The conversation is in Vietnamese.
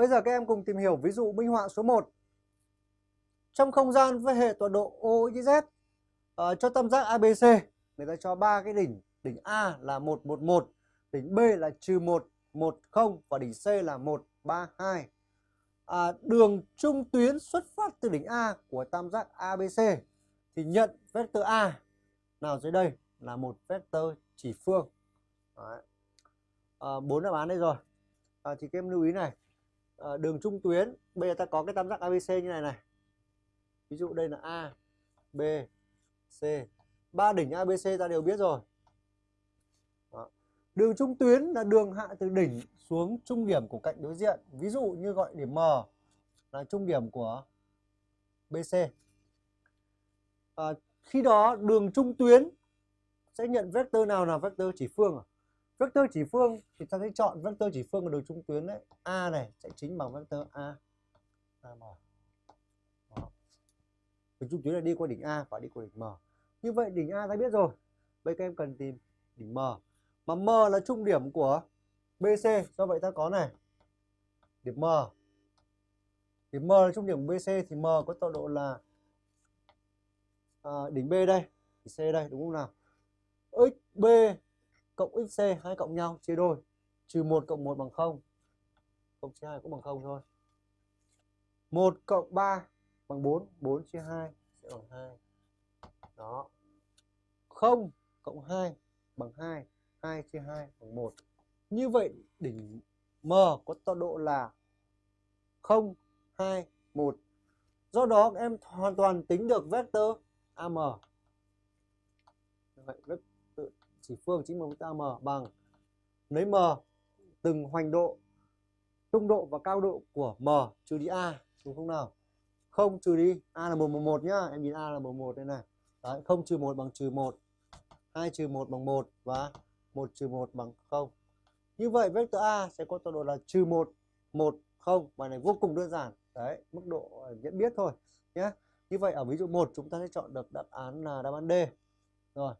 Bây giờ các em cùng tìm hiểu ví dụ minh họa số 1. Trong không gian với hệ tọa độ OXZ uh, ờ, cho tam giác ABC, người ta cho ba cái đỉnh, đỉnh A là 111, đỉnh B là trừ 1, 10 và đỉnh C là 132. À, đường trung tuyến xuất phát từ đỉnh A của tam giác ABC thì nhận vector A nào dưới đây là một vector chỉ phương. Đấy. À, bốn đáp án đây rồi. À, thì các em lưu ý này, Ờ, đường trung tuyến bây giờ ta có cái tam giác ABC như này này. Ví dụ đây là A, B, C. Ba đỉnh ABC ta đều biết rồi. Đó. Đường trung tuyến là đường hạ từ đỉnh xuống trung điểm của cạnh đối diện. Ví dụ như gọi điểm M là trung điểm của BC. À, ờ, khi đó đường trung tuyến sẽ nhận vector nào là vector chỉ phương à? Vector chỉ phương thì ta sẽ chọn vector chỉ phương của đường trung tuyến đấy. A này sẽ chính bằng vector A. a Đó. Đường trung tuyến là đi qua đỉnh A và đi qua đỉnh M. Như vậy đỉnh A ta biết rồi. Bây các em cần tìm đỉnh M. Mà M là trung điểm của BC. Do vậy ta có này. Điểm M. Điểm M là trung điểm của BC thì M có tọa độ là à, đỉnh B đây. đỉnh C đây đúng không nào? XB cộng XC hai cộng nhau chia đôi. Trừ 1 cộng 1 bằng 0. 0 chia 2 cũng bằng 0 thôi. 1 cộng 3 bằng 4. 4 chia 2 sẽ bằng 2. Đó. 0 cộng 2 bằng 2. 2 chia 2 bằng 1. Như vậy đỉnh M có tọa độ là 0, 2, 1. Do đó em hoàn toàn tính được vector AM. Vậy vector chỉ phương chính bằng vector m bằng lấy M từng hoành độ, trung độ và cao độ của M trừ đi A, đúng không nào? Không trừ đi A là 111 nhá, em nhìn A là 11 đây này. Đấy, 0 trừ 1 bằng trừ 1. 2 trừ 1 bằng 1 và 1 trừ 1 bằng 0. Như vậy vector A sẽ có tọa độ là trừ 1, 1, 0. Bài này vô cùng đơn giản. Đấy, mức độ ờ, nhận biết thôi nhé. Như vậy ở ví dụ 1 chúng ta sẽ chọn được đáp án là đáp án D. Rồi.